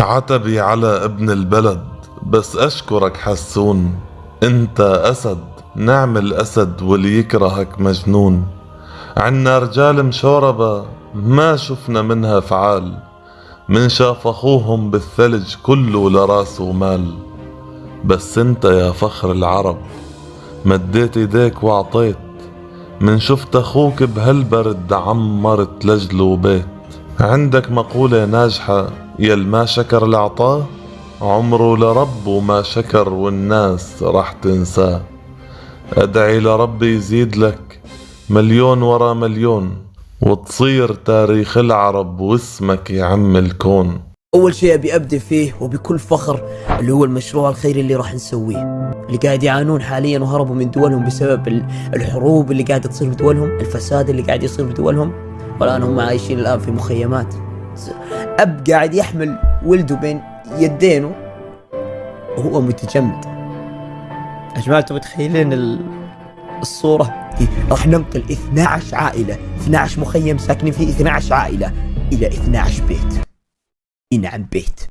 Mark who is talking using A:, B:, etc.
A: عتبي على ابن البلد بس أشكرك حسون أنت أسد نعم الأسد واللي يكرهك مجنون. عنا رجال مشوربة ما شفنا منها فعال من شاف أخوهم بالثلج كله لراسه مال. بس أنت يا فخر العرب مديت إيديك وعطيت من شفت أخوك بهالبرد عمرت لجله بيت عندك مقولة ناجحة يل ما شكر العطاه عمره لرب وما شكر والناس رح تنساه. أدعي لربي يزيد لك مليون ورا مليون وتصير تاريخ العرب واسمك يعم الكون.
B: أول شيء أبي ابدا فيه وبكل فخر اللي هو المشروع الخيري اللي راح نسويه. اللي قاعد يعانون حاليا وهربوا من دولهم بسبب الحروب اللي قاعدة تصير في دولهم الفساد اللي قاعد يصير في دولهم والآن هم عايشين الآن في مخيمات. أب قاعد يحمل ولده بين يدينه وهو متجمد. يا جماعة أنتم متخيلين الصورة؟ راح ننقل 12 عائلة 12 مخيم ساكنين فيه 12 عائلة إلى 12 بيت. نعم بيت.